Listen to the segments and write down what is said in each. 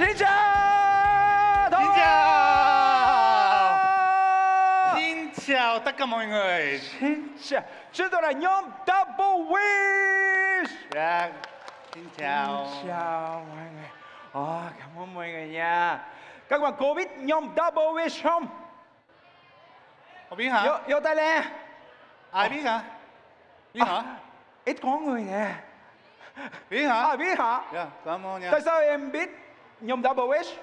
Xin chào Xin chào Xin chào tất cả mọi người Xin chào Chúng tôi là nhóm Double Wish! Dạ Xin chào Xin chào mọi người Ồ, Cảm ơn mọi người nha Các bạn có biết nhóm Double Wish không? Không biết hả? Vô, vô tay lên Ai biết hả? Biết hả? Ít có người nè Biết hả? À biết hả? Dạ, cảm ơn nha Tại sao em biết nhóm Double Wish?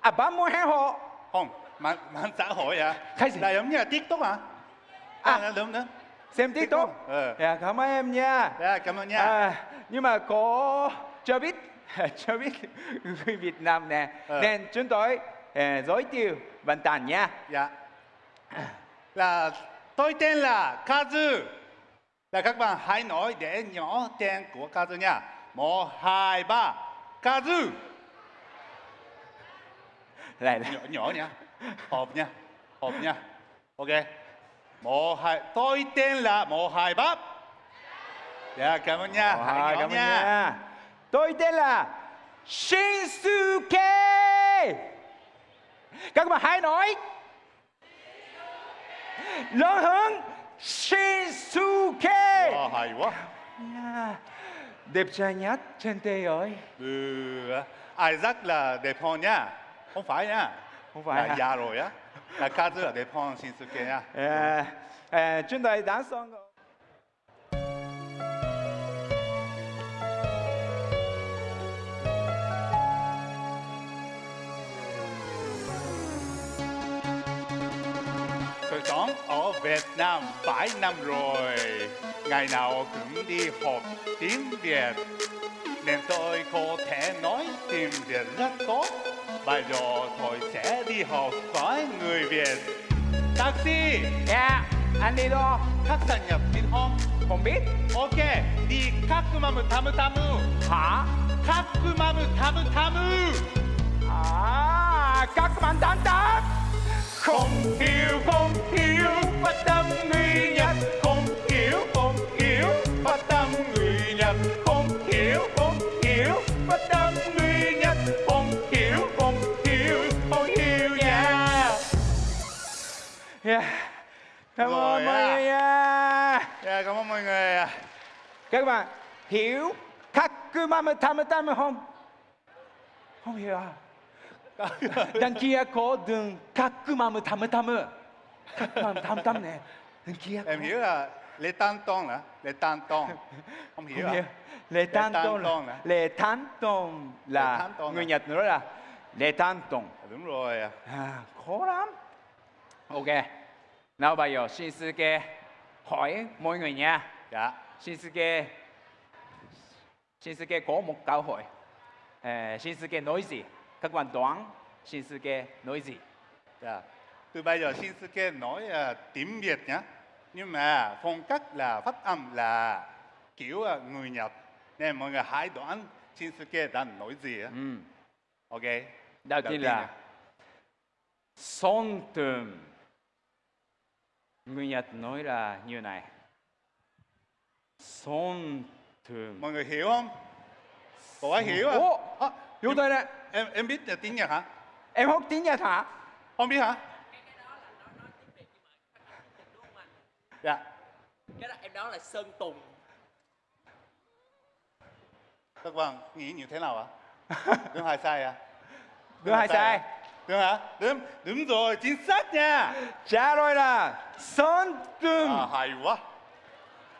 À bạn muốn hẹn họ Không, mạng, mạng xã hội à? Cái gì? Là giống như là TikTok hả? À. À, đúng đúng. Xem TikTok. Ờ. Dạ cảm ơn em nha. Dạ, cảm ơn nha. À, nhưng mà có cho biết cho biết người Việt Nam nè. Ờ. nên chúng tôi ờ, giới thiệu bạn tàn nha. Dạ. Là tôi tên là Kazu Là các bạn hãy nói để nhỏ tên của Kazu nha. Một, hai, ba Kazu lại nhỏ nhỏ nha. Hộp nha hộp nha. Ok. Một hai tôi tên là một hai bắp. Dạ cảm ơn nha. Hãy nhỏ cảm ơn nha. tôi tên là Shinsuke các bạn hãy nói. Lớn hơn Shinsuke Wow, hay quá. Nha. Đẹp trai nhất trên thế giới. Ừ, Isaac là đẹp hơn nha. Không phải nha. Không phải là hả? già rồi á. Là Kazu là đẹp hơn Shinsuke nha. À, à, chúng tôi đã xong rồi. tôi sống ở Việt Nam 7 năm rồi ngày nào cũng đi học tiếng Việt. Nên tôi có thể nói tiếng Việt rất tốt. Bây giờ tôi sẽ đi học với người Việt. Taxi! Yeah, anh đi đâu khách sạn nhập tin không không biết. Ok đi các mâm tam tam. hả? Các mâm tam tam. à kakumamu tam tam không đi Dạ, cảm ơn mọi người nha. Yeah, cảm ơn mọi người các bạn hiểu kakumamutamutame không? Không hiểu à? Đằng kia có đường kakumamutamutamu kakumamutamutamu nè. Đằng kia em hiểu à lê tan tông là lê tan tông không hiểu à? lê tan tông là lê tan tông là người nhật nữa là lê tan tông dạ, đúng rồi à khó lắm. Ok. Nào bây giờ Shinsuke hỏi mọi người nha. dạ Shinsuke Shinsuke có một câu hỏi. À, Shinsuke nói gì? Các bạn đoán Shinsuke nói gì? dạ từ bây giờ Shinsuke nói uh, tiếng Việt nhá nhưng mà phong cách là phát âm là kiểu uh, người Nhật nên mọi người hãy đoán Shinsuke đang nói gì Ừ. ok Đầu Đầu tiên là son tùm. Người Nhật nói là như này. Son tùm. mọi người hiểu không có ai hiểu à? Ồ, à Vô đây nè. em em biết là tiếng Nhật hả Em học tiếng Nhật hả? không biết hả dạ cái đó em đó là sơn tùng các bạn nghĩ như thế nào ạ đúng hay sai à Đúng hay sai? đúng hả đúng đúng rồi chính xác nha Trả lời là son tùm. à, hay quá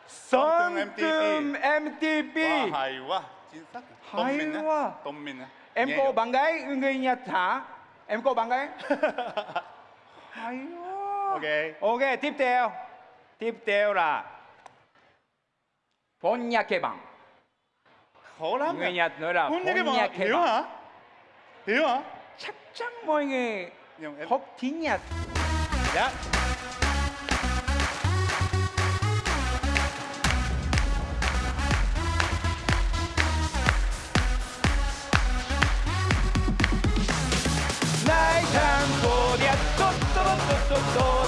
son Son tùm tùm MTP. Wow, hay quá chính xác Hay Tôn Minh á. quá. Tôn Minh á. Em Nghe có hiểu. bạn gái người Nhật hả? Em có bạn gái? Hay quá. ok Ok, tiếp theo. Tiếp theo là 번역해방. khó lắm người à. Nhật nói là Huấn cái mà hiểu 번역해방. hả hiểu hả chắc chắn mọi người nhưng em học tiếng Nhật. dạ 나의 단소리야 또또또또또야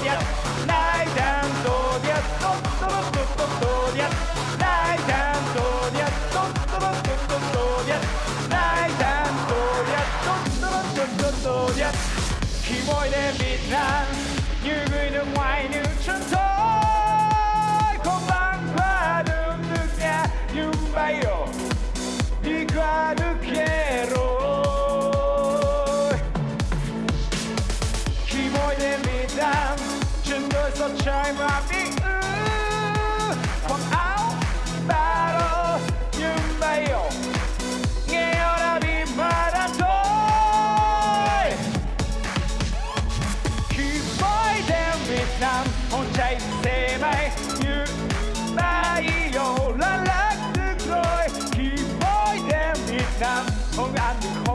Nam như người nước ngoài, như trốn thôi không băng qua đường nước nhà, nhưng bay ồ đi qua nước kia rồi. Khi mỗi đêm bị đam chân đôi sao trời mà biết about me.